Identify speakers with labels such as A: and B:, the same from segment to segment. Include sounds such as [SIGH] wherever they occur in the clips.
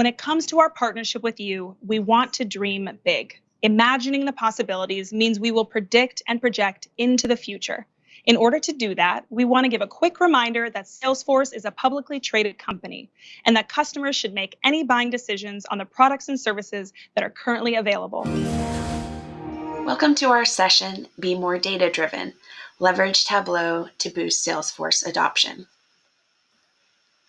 A: When it comes to our partnership with you, we want to dream big. Imagining the possibilities means we will predict and project into the future. In order to do that, we want to give a quick reminder that Salesforce is a publicly traded company and that customers should make any buying decisions on the products and services that are currently available.
B: Welcome to our session, Be More Data Driven, Leverage Tableau to Boost Salesforce Adoption.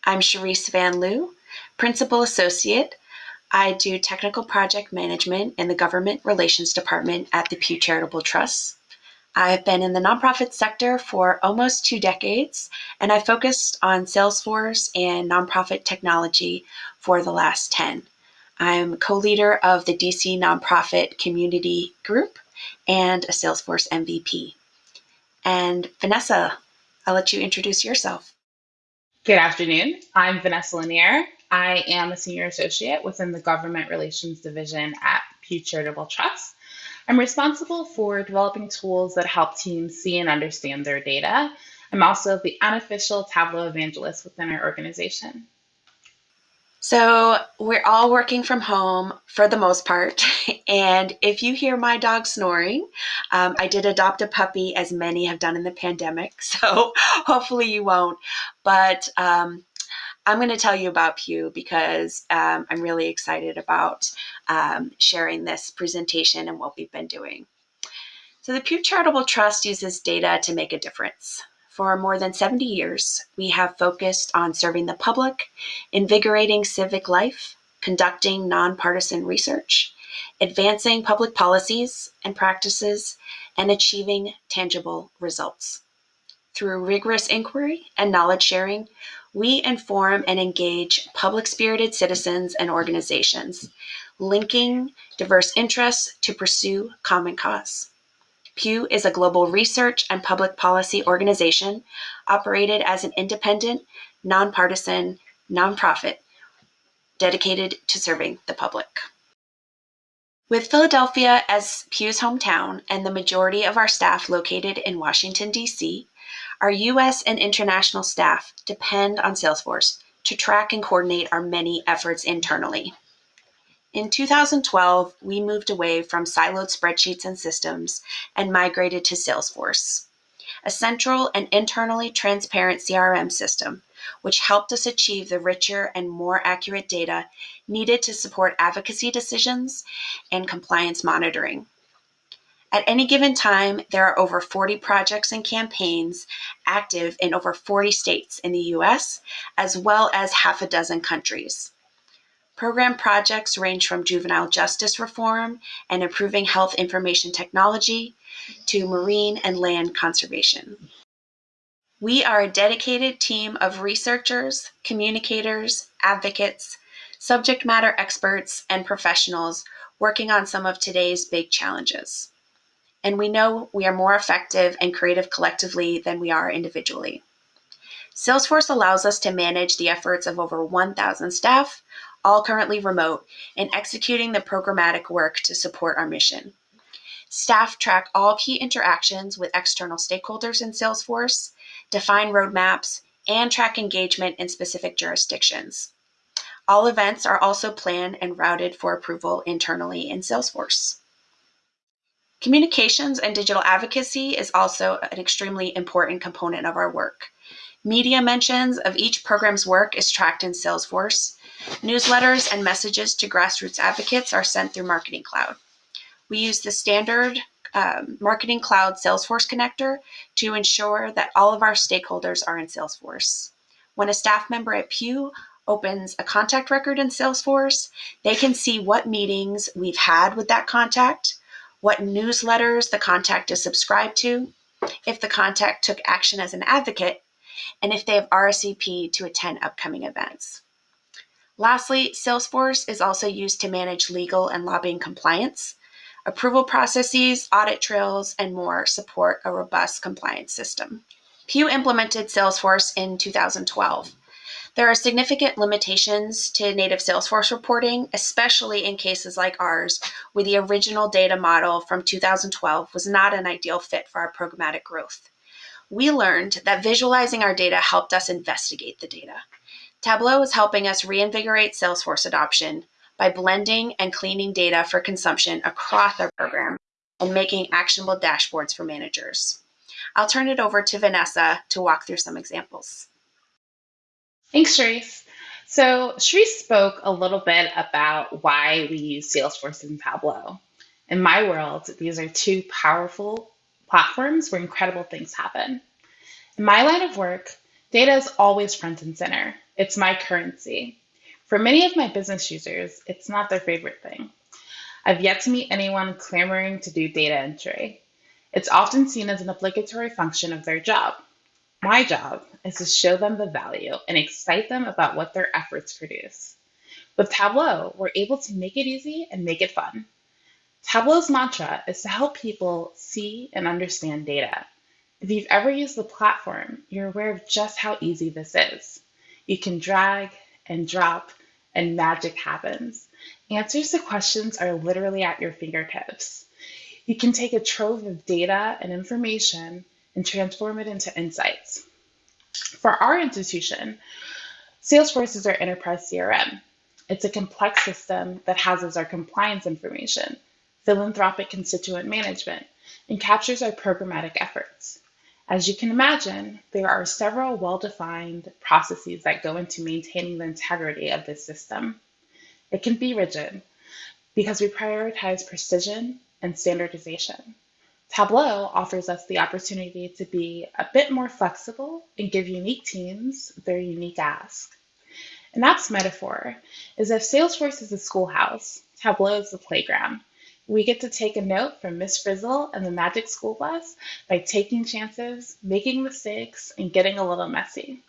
B: I'm Cherise Van Loo, Principal Associate. I do Technical Project Management in the Government Relations Department at the Pew Charitable Trust. I've been in the nonprofit sector for almost two decades, and I focused on Salesforce and nonprofit technology for the last 10. I'm co leader of the DC Nonprofit Community Group and a Salesforce MVP. And Vanessa, I'll let you introduce yourself.
C: Good afternoon. I'm Vanessa Lanier. I am a senior associate within the Government Relations Division at Pew Charitable Trust. I'm responsible for developing tools that help teams see and understand their data. I'm also the unofficial Tableau evangelist within our organization.
B: So, we're all working from home for the most part. [LAUGHS] And if you hear my dog snoring, um, I did adopt a puppy, as many have done in the pandemic. [LAUGHS] So, hopefully, you won't. But um, I'm going to tell you about Pew because um, I'm really excited about um, sharing this presentation and what we've been doing. So the Pew Charitable Trust uses data to make a difference. For more than 70 years, we have focused on serving the public, invigorating civic life, conducting nonpartisan research, advancing public policies and practices, and achieving tangible results. Through rigorous inquiry and knowledge sharing, we inform and engage public spirited citizens and organizations, linking diverse interests to pursue common cause. Pew is a global research and public policy organization operated as an independent, nonpartisan nonprofit dedicated to serving the public. With Philadelphia as Pew's hometown and the majority of our staff located in Washington, D.C., our US and international staff depend on Salesforce to track and coordinate our many efforts internally. In 2012, we moved away from siloed spreadsheets and systems and migrated to Salesforce, a central and internally transparent CRM system, which helped us achieve the richer and more accurate data needed to support advocacy decisions and compliance monitoring. At any given time, there are over 40 projects and campaigns active in over 40 states in the US, as well as half a dozen countries. Program projects range from juvenile justice reform and improving health information technology to marine and land conservation. We are a dedicated team of researchers, communicators, advocates, subject matter experts, and professionals working on some of today's big challenges and we know we are more effective and creative collectively than we are individually. Salesforce allows us to manage the efforts of over 1,000 staff, all currently remote, in executing the programmatic work to support our mission. Staff track all key interactions with external stakeholders in Salesforce, define roadmaps, and track engagement in specific jurisdictions. All events are also planned and routed for approval internally in Salesforce. Communications and digital advocacy is also an extremely important component of our work. Media mentions of each program's work is tracked in Salesforce. Newsletters and messages to grassroots advocates are sent through Marketing Cloud. We use the standard um, Marketing Cloud Salesforce connector to ensure that all of our stakeholders are in Salesforce. When a staff member at Pew opens a contact record in Salesforce, they can see what meetings we've had with that contact, what newsletters the contact is subscribed to, if the contact took action as an advocate, and if they have RSVP to attend upcoming events. Lastly, Salesforce is also used to manage legal and lobbying compliance. Approval processes, audit trails, and more support a robust compliance system. Pew implemented Salesforce in 2012. There are significant limitations to native Salesforce reporting, especially in cases like ours, where the original data model from 2012 was not an ideal fit for our programmatic growth. We learned that visualizing our data helped us investigate the data. Tableau is helping us reinvigorate Salesforce adoption by blending and cleaning data for consumption across our program and making actionable dashboards for managers. I'll turn it over to Vanessa to walk through some examples.
C: Thanks, Cherise. So Cherise spoke a little bit about why we use Salesforce and Tableau. In my world, these are two powerful platforms where incredible things happen. In my line of work, data is always front and center. It's my currency. For many of my business users, it's not their favorite thing. I've yet to meet anyone clamoring to do data entry. It's often seen as an obligatory function of their job. My job is to show them the value and excite them about what their efforts produce. With Tableau, we're able to make it easy and make it fun. Tableau's mantra is to help people see and understand data. If you've ever used the platform, you're aware of just how easy this is. You can drag and drop, and magic happens. Answers to questions are literally at your fingertips. You can take a trove of data and information and transform it into insights. For our institution, Salesforce is our enterprise CRM. It's a complex system that houses our compliance information, philanthropic constituent management, and captures our programmatic efforts. As you can imagine, there are several well-defined processes that go into maintaining the integrity of this system. It can be rigid because we prioritize precision and standardization. Tableau offers us the opportunity to be a bit more flexible and give unique teams their unique ask. An app's metaphor is if Salesforce is a schoolhouse, Tableau is the playground. We get to take a note from Miss Frizzle and the Magic School Bus by taking chances, making mistakes, and getting a little messy.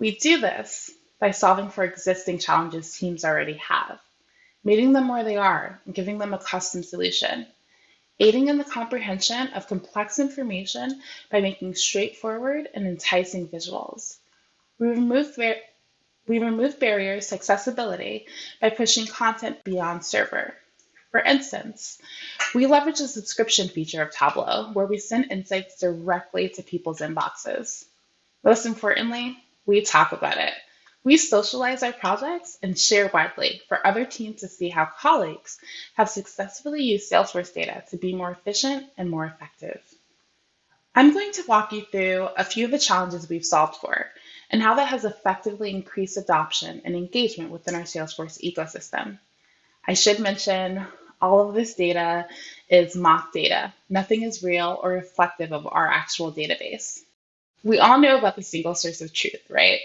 C: We do this by solving for existing challenges teams already have, meeting them where they are, and giving them a custom solution aiding in the comprehension of complex information by making straightforward and enticing visuals. We remove, we remove barriers to accessibility by pushing content beyond server. For instance, we leverage the subscription feature of Tableau, where we send insights directly to people's inboxes. Most importantly, we talk about it. We socialize our projects and share widely for other teams to see how colleagues have successfully used Salesforce data to be more efficient and more effective. I'm going to walk you through a few of the challenges we've solved for and how that has effectively increased adoption and engagement within our Salesforce ecosystem. I should mention all of this data is mock data. Nothing is real or reflective of our actual database. We all know about the single source of truth, right?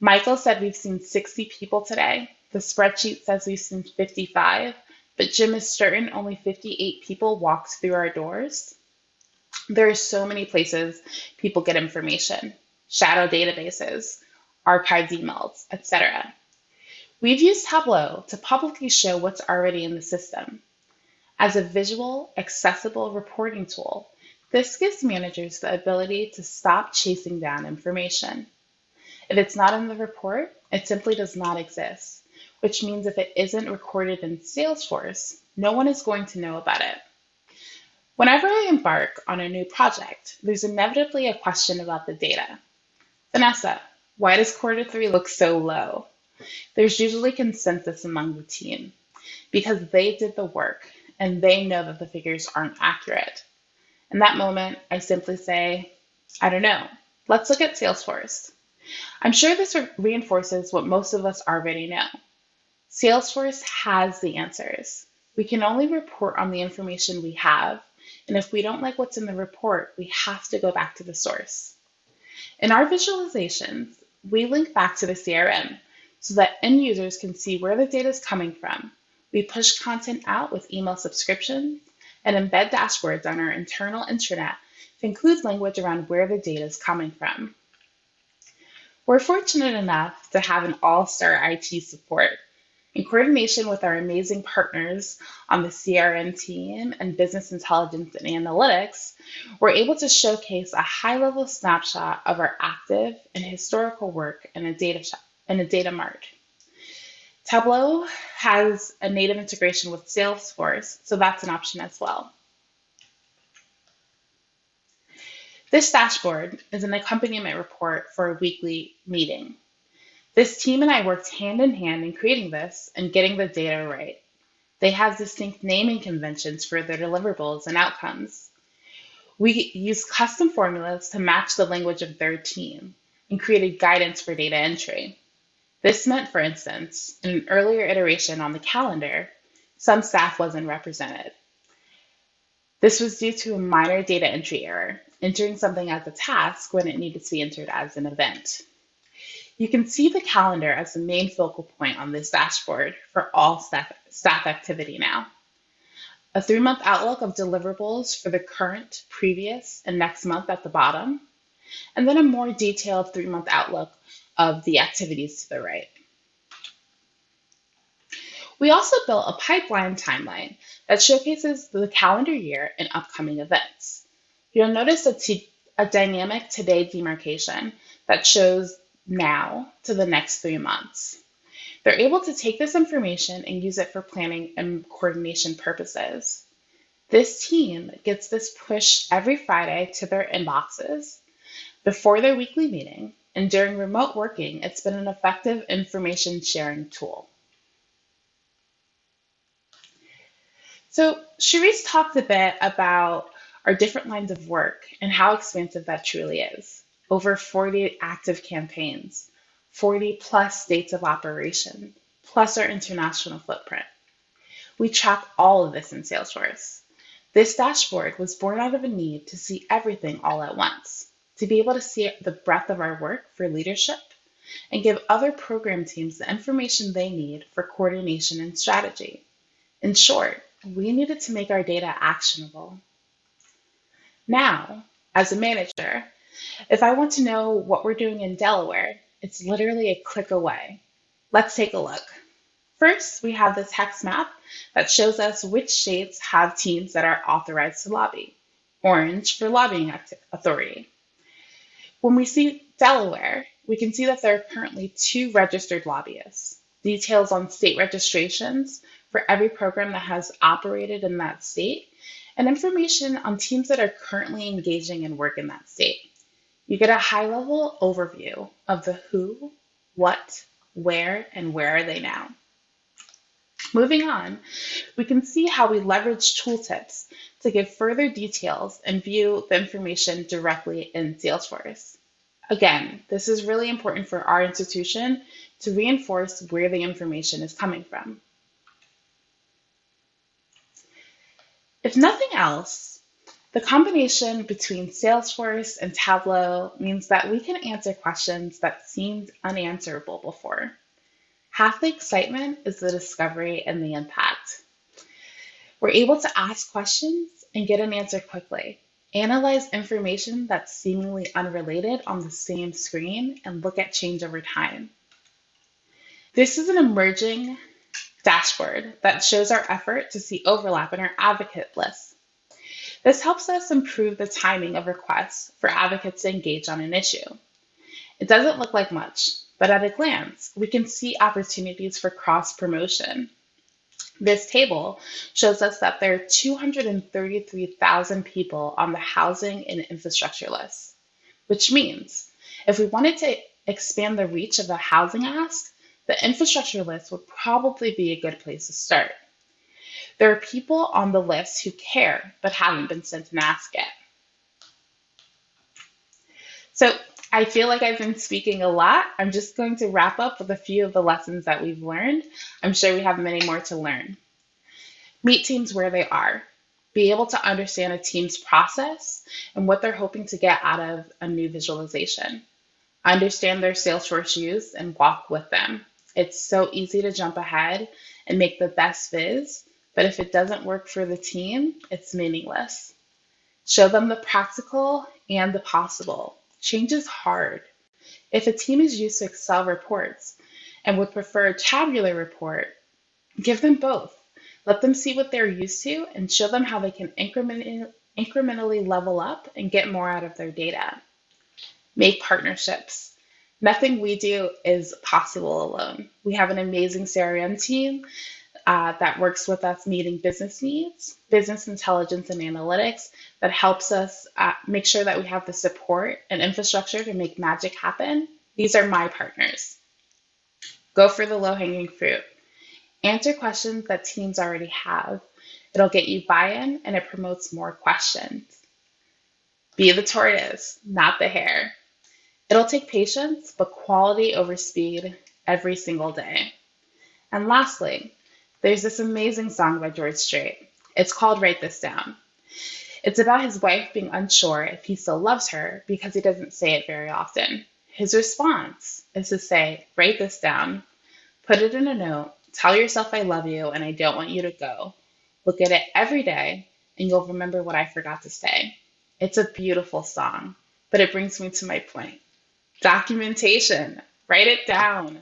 C: Michael said we've seen 60 people today. The spreadsheet says we've seen 55, but Jim is certain only 58 people walked through our doors. There are so many places people get information, shadow databases, archived emails, etc. We've used Tableau to publicly show what's already in the system. As a visual, accessible reporting tool, this gives managers the ability to stop chasing down information. If it's not in the report, it simply does not exist, which means if it isn't recorded in Salesforce, no one is going to know about it. Whenever I embark on a new project, there's inevitably a question about the data. Vanessa, why does quarter three look so low? There's usually consensus among the team because they did the work and they know that the figures aren't accurate. In that moment, I simply say, I don't know. Let's look at Salesforce. I'm sure this reinforces what most of us already know. Salesforce has the answers. We can only report on the information we have, and if we don't like what's in the report, we have to go back to the source. In our visualizations, we link back to the CRM so that end users can see where the data is coming from. We push content out with email subscriptions and embed dashboards on our internal intranet to include language around where the data is coming from. We're fortunate enough to have an all-star IT support. In coordination with our amazing partners on the CRM team and business intelligence and analytics, we're able to showcase a high-level snapshot of our active and historical work in a data, in a data mart. Tableau has a native integration with Salesforce, so that's an option as well. This dashboard is an accompaniment report for a weekly meeting. This team and I worked hand in hand in creating this and getting the data right. They have distinct naming conventions for their deliverables and outcomes. We use custom formulas to match the language of their team and created guidance for data entry. This meant, for instance, in an earlier iteration on the calendar, some staff wasn't represented. This was due to a minor data entry error, entering something as a task when it needed to be entered as an event. You can see the calendar as the main focal point on this dashboard for all staff, staff activity now. A three month outlook of deliverables for the current, previous, and next month at the bottom, and then a more detailed three month outlook of the activities to the right. We also built a pipeline timeline that showcases the calendar year and upcoming events. You'll notice a dynamic today demarcation that shows now to the next three months. They're able to take this information and use it for planning and coordination purposes. This team gets this push every Friday to their inboxes before their weekly meeting, and during remote working, it's been an effective information sharing tool. So, Cherise talked a bit about our different lines of work and how expansive that truly is. Over 40 active campaigns, 40 plus states of operation, plus our international footprint. We track all of this in Salesforce. This dashboard was born out of a need to see everything all at once, to be able to see the breadth of our work for leadership and give other program teams the information they need for coordination and strategy. In short, we needed to make our data actionable. Now, as a manager, if I want to know what we're doing in Delaware, it's literally a click away. Let's take a look. First, we have this hex map that shows us which states have teams that are authorized to lobby. Orange for lobbying authority. When we see Delaware, we can see that there are currently two registered lobbyists. Details on state registrations for every program that has operated in that state, and information on teams that are currently engaging in work in that state. You get a high level overview of the who, what, where, and where are they now. Moving on, we can see how we leverage tooltips to give further details and view the information directly in Salesforce. Again, this is really important for our institution to reinforce where the information is coming from. If nothing else, the combination between Salesforce and Tableau means that we can answer questions that seemed unanswerable before. Half the excitement is the discovery and the impact. We're able to ask questions and get an answer quickly, analyze information that's seemingly unrelated on the same screen, and look at change over time. This is an emerging dashboard that shows our effort to see overlap in our advocate list this helps us improve the timing of requests for advocates to engage on an issue. It doesn't look like much, but at a glance, we can see opportunities for cross promotion. This table shows us that there are 233,000 people on the housing and infrastructure list, which means if we wanted to expand the reach of the housing ask, the infrastructure list would probably be a good place to start. There are people on the list who care but haven't been sent an ask yet. So I feel like I've been speaking a lot. I'm just going to wrap up with a few of the lessons that we've learned. I'm sure we have many more to learn. Meet teams where they are. Be able to understand a team's process and what they're hoping to get out of a new visualization. Understand their Salesforce use and walk with them. It's so easy to jump ahead and make the best viz but if it doesn't work for the team, it's meaningless. Show them the practical and the possible. Change is hard. If a team is used to Excel reports and would prefer a tabular report, give them both. Let them see what they're used to and show them how they can incrementally, incrementally level up and get more out of their data. Make partnerships. Nothing we do is possible alone. We have an amazing CRM team uh, that works with us meeting business needs, business intelligence and analytics that helps us uh, make sure that we have the support and infrastructure to make magic happen. These are my partners. Go for the low hanging fruit. Answer questions that teams already have. It'll get you buy in and it promotes more questions. Be the tortoise, not the hare. It'll take patience, but quality over speed every single day. And lastly, there's this amazing song by George Strait. It's called Write This Down. It's about his wife being unsure if he still loves her because he doesn't say it very often. His response is to say, Write this down, put it in a note, tell yourself I love you and I don't want you to go. Look at it every day and you'll remember what I forgot to say. It's a beautiful song, but it brings me to my point. Documentation, write it down.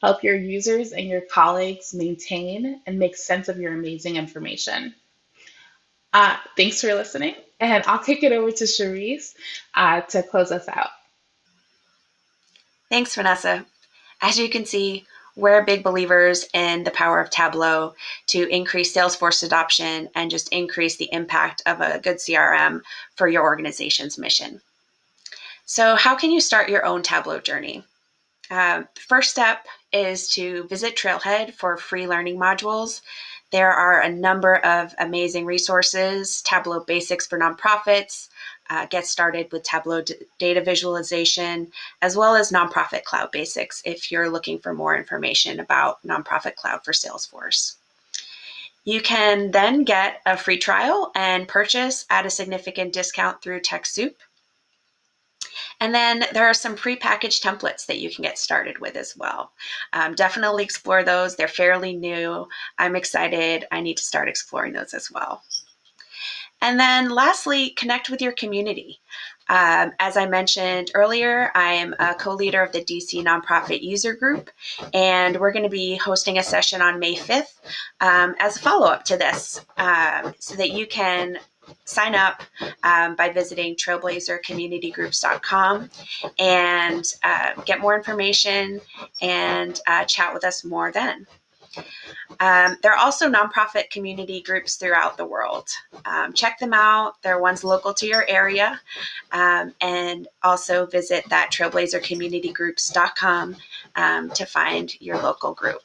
C: Help your users and your colleagues maintain and make sense of your amazing information. Uh, thanks for listening, and I'll kick it over to Cherise uh, to close us out.
B: Thanks, Vanessa. As you can see, we're big believers in the power of Tableau to increase Salesforce adoption and just increase the impact of a good CRM for your organization's mission. So, how can you start your own Tableau journey? Uh, first step is to visit Trailhead for free learning modules. There are a number of amazing resources Tableau Basics for Nonprofits, uh, Get Started with Tableau Data Visualization, as well as Nonprofit Cloud Basics if you're looking for more information about Nonprofit Cloud for Salesforce. You can then get a free trial and purchase at a significant discount through TechSoup. And then there are some pre-packaged templates that you can get started with as well. Um, definitely explore those. They're fairly new. I'm excited. I need to start exploring those as well. And then lastly, connect with your community. Um, as I mentioned earlier, I am a co leader of the DC Nonprofit User Group, and we're going to be hosting a session on May 5th um, as a follow up to this um, so that you can sign up um, by visiting trailblazercommunitygroups.com and uh, get more information and uh, chat with us more then. Um, there are also nonprofit community groups throughout the world. Um, check them out. There are ones local to your area. Um, and also visit that trailblazercommunitygroups.com um, to find your local group.